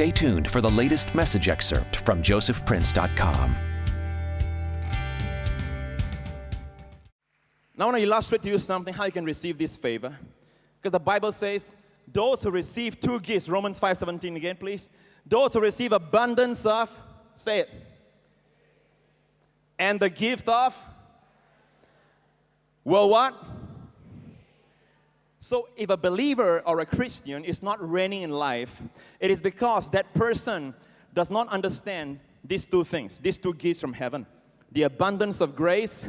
Stay tuned for the latest message excerpt from josephprince.com. Now I want to illustrate to you something how you can receive this favor. Because the Bible says, those who receive two gifts, Romans 5.17 again, please. Those who receive abundance of, say it, and the gift of, well, what? So if a believer or a Christian is not reigning in life, it is because that person does not understand these two things, these two gifts from heaven. The abundance of grace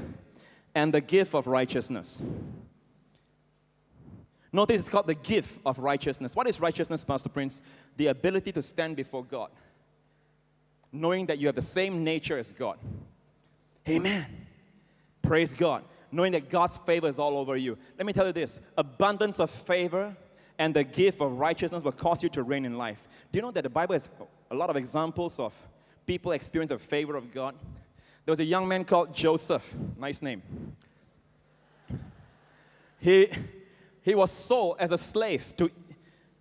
and the gift of righteousness. Notice it's called the gift of righteousness. What is righteousness, Pastor Prince? The ability to stand before God, knowing that you have the same nature as God. Amen. Praise God. Knowing that God's favor is all over you. Let me tell you this abundance of favor and the gift of righteousness will cause you to reign in life. Do you know that the Bible has a lot of examples of people experience the favor of God? There was a young man called Joseph. Nice name. He, he was sold as a slave to,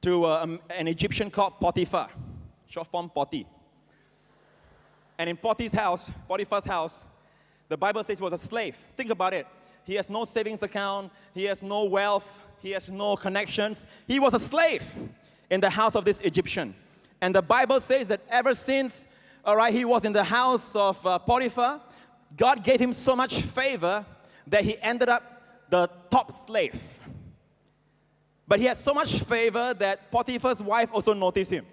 to uh, um, an Egyptian called Potiphar, short form Poti. And in Poti's house, Potiphar's house, the Bible says he was a slave. Think about it. He has no savings account, he has no wealth, he has no connections. He was a slave in the house of this Egyptian. And the Bible says that ever since all right, he was in the house of uh, Potiphar. God gave him so much favor that he ended up the top slave. But he had so much favor that Potiphar's wife also noticed him.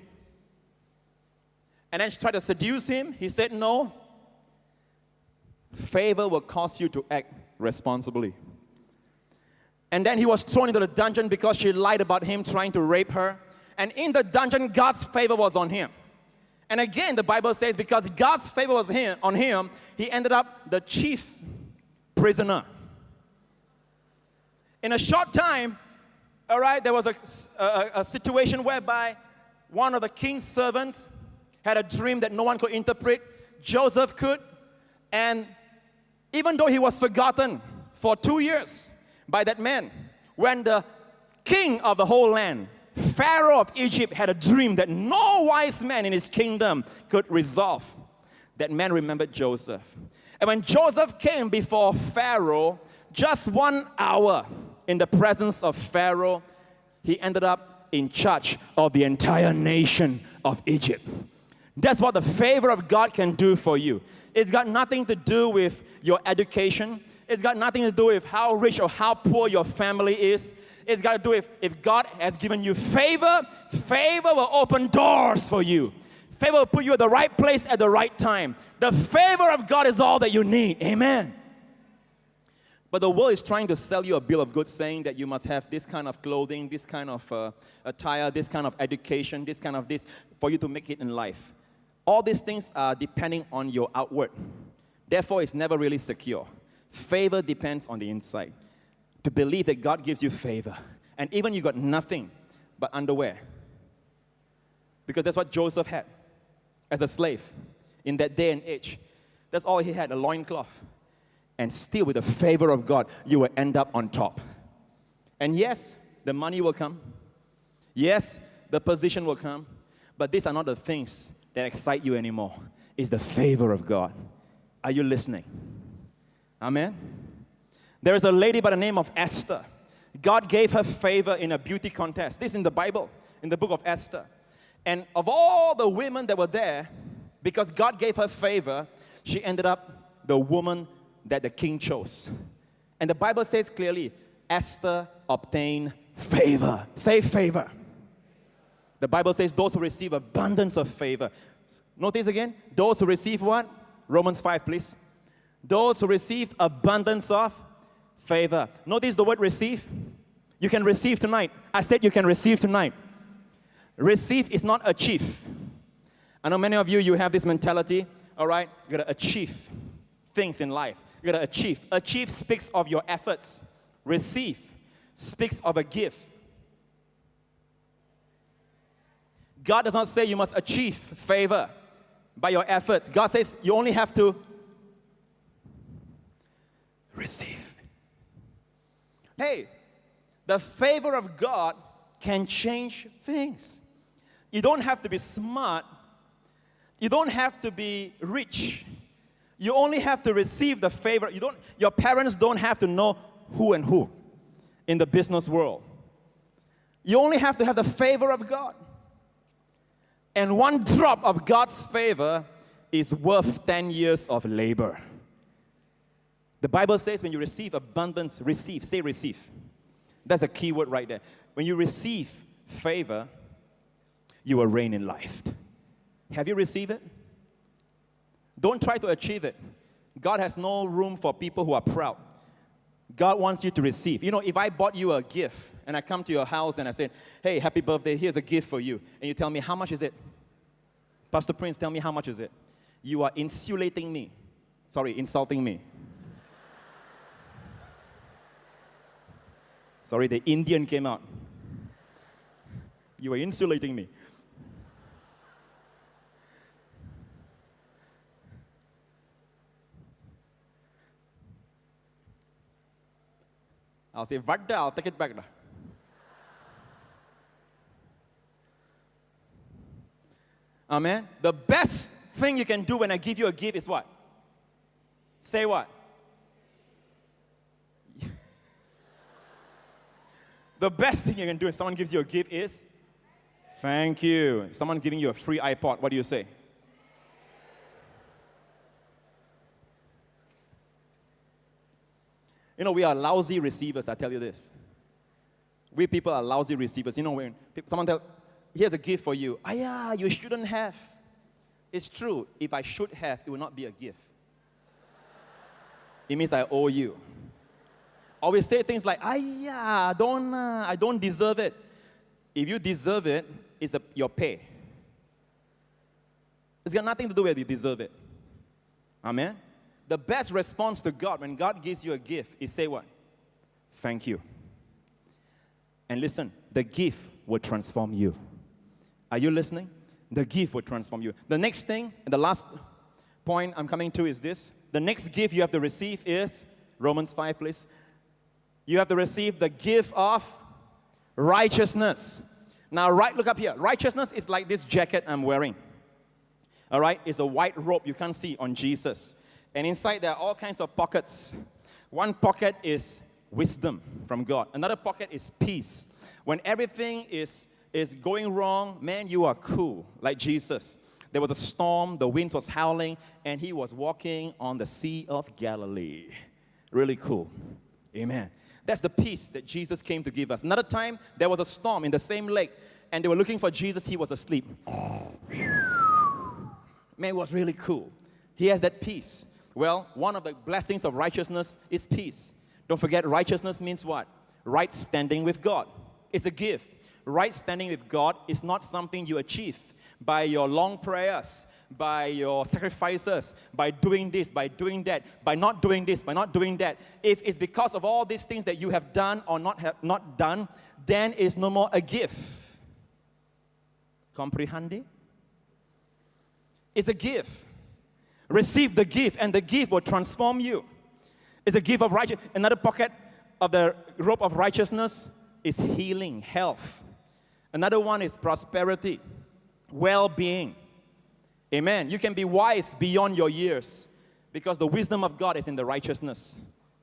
And then she tried to seduce him. He said, No. Favor will cause you to act responsibly. And then he was thrown into the dungeon because she lied about him trying to rape her. And in the dungeon, God's favor was on him. And again, the Bible says because God's favor was on him, he ended up the chief prisoner. In a short time, all right, there was a, a, a situation whereby one of the king's servants had a dream that no one could interpret. Joseph could. And even though he was forgotten for two years by that man, when the king of the whole land Pharaoh of Egypt had a dream that no wise man in his kingdom could resolve. That man remembered Joseph. And when Joseph came before Pharaoh, just one hour in the presence of Pharaoh, he ended up in charge of the entire nation of Egypt. That's what the favor of God can do for you. It's got nothing to do with your education. It's got nothing to do with how rich or how poor your family is. It's got to do with if God has given you favor, favor will open doors for you. Favor will put you at the right place at the right time. The favor of God is all that you need. Amen. But the world is trying to sell you a bill of goods saying that you must have this kind of clothing, this kind of uh, attire, this kind of education, this kind of this for you to make it in life. All these things are depending on your outward. Therefore, it's never really secure. Favor depends on the inside to believe that God gives you favor. And even you got nothing but underwear. Because that's what Joseph had as a slave in that day and age. That's all he had, a loincloth. And still, with the favor of God, you will end up on top. And yes, the money will come. Yes, the position will come. But these are not the things that excite you anymore. It's the favor of God. Are you listening? Amen? There is a lady by the name of Esther. God gave her favor in a beauty contest. This is in the Bible, in the book of Esther. And of all the women that were there, because God gave her favor, she ended up the woman that the king chose. And the Bible says clearly, Esther obtained favor. Say favor. The Bible says those who receive abundance of favor. Notice again, those who receive what? Romans 5, please. Those who receive abundance of favor. Notice the word receive. You can receive tonight. I said you can receive tonight. Receive is not achieve. I know many of you, you have this mentality, all right? You gotta achieve things in life. You gotta achieve. Achieve speaks of your efforts. Receive speaks of a gift. God does not say you must achieve favor by your efforts. God says you only have to receive. Hey, the favor of God can change things. You don't have to be smart. You don't have to be rich. You only have to receive the favor. You don't, your parents don't have to know who and who in the business world. You only have to have the favor of God. And one drop of God's favor is worth 10 years of labor. The Bible says when you receive abundance, receive, say receive. That's a key word right there. When you receive favor, you will reign in life. Have you received it? Don't try to achieve it. God has no room for people who are proud. God wants you to receive. You know, if I bought you a gift and I come to your house and I say, hey, happy birthday, here's a gift for you, and you tell me, how much is it? Pastor Prince, tell me, how much is it? You are insulating me. Sorry, insulting me. Sorry, the Indian came out. You are insulating me. I'll say, Vagda, I'll take it back. Now. Amen. The best thing you can do when I give you a gift is what? Say what? the best thing you can do when someone gives you a gift is thank you. Someone's giving you a free iPod. What do you say? You know, we are lousy receivers, I tell you this. We people are lousy receivers. You know, when someone tells, here's a gift for you. Ah, yeah, you shouldn't have. It's true. If I should have, it would not be a gift. It means I owe you. Always say things like, ah, yeah, don't, uh, I don't deserve it. If you deserve it, it's a, your pay. It's got nothing to do with you deserve it. Amen? The best response to God when God gives you a gift is say what? Thank you. And listen, the gift will transform you. Are you listening? The gift will transform you. The next thing, and the last point I'm coming to is this. The next gift you have to receive is Romans 5, please. You have to receive the gift of righteousness. Now, right, look up here. Righteousness is like this jacket I'm wearing. All right, it's a white robe you can't see on Jesus. And inside there are all kinds of pockets. One pocket is wisdom from God. Another pocket is peace. When everything is is going wrong, man, you are cool, like Jesus. There was a storm, the wind was howling, and he was walking on the Sea of Galilee. Really cool. Amen. That's the peace that Jesus came to give us. Another time, there was a storm in the same lake, and they were looking for Jesus, he was asleep. Man, it was really cool. He has that peace. Well, one of the blessings of righteousness is peace. Don't forget, righteousness means what? Right standing with God. It's a gift right standing with God is not something you achieve by your long prayers, by your sacrifices, by doing this, by doing that, by not doing this, by not doing that. If it's because of all these things that you have done or not have not done, then it's no more a gift. Comprehende? It's a gift. Receive the gift, and the gift will transform you. It's a gift of righteousness. Another pocket of the rope of righteousness is healing, health. Another one is prosperity, well being. Amen. You can be wise beyond your years because the wisdom of God is in the righteousness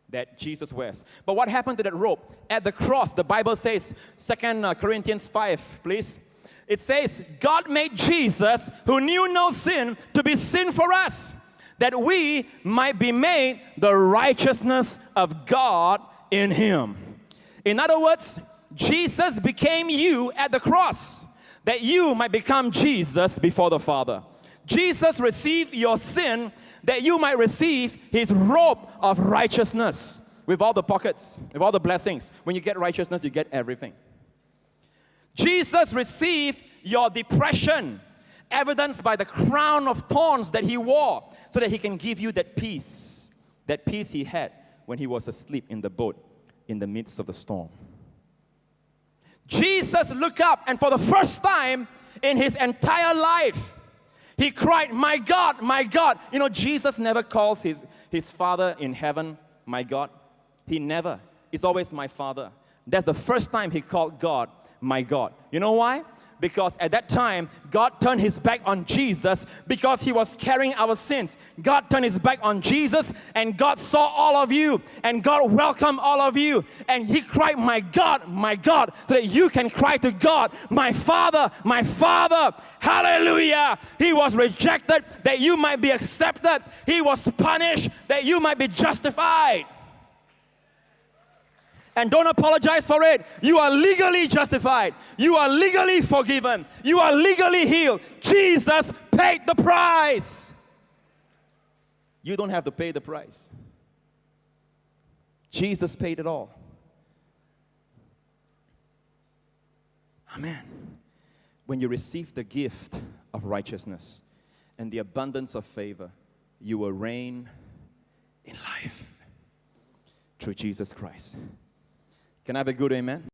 that Jesus wears. But what happened to that rope? At the cross, the Bible says, Second uh, Corinthians 5, please. It says, God made Jesus, who knew no sin, to be sin for us, that we might be made the righteousness of God in Him. In other words, Jesus became you at the cross that you might become Jesus before the Father. Jesus received your sin that you might receive his robe of righteousness with all the pockets, with all the blessings. When you get righteousness, you get everything. Jesus received your depression, evidenced by the crown of thorns that he wore, so that he can give you that peace, that peace he had when he was asleep in the boat in the midst of the storm. Jesus looked up and for the first time in his entire life, he cried, My God, my God. You know, Jesus never calls his, his Father in heaven, My God. He never. It's always my Father. That's the first time he called God, My God. You know why? Because at that time, God turned his back on Jesus because he was carrying our sins. God turned his back on Jesus and God saw all of you and God welcomed all of you. And he cried, My God, my God, so that you can cry to God, My Father, my Father. Hallelujah. He was rejected that you might be accepted, he was punished that you might be justified and don't apologize for it. You are legally justified. You are legally forgiven. You are legally healed. Jesus paid the price. You don't have to pay the price. Jesus paid it all. Amen. When you receive the gift of righteousness and the abundance of favor, you will reign in life through Jesus Christ. Can I have a good amen?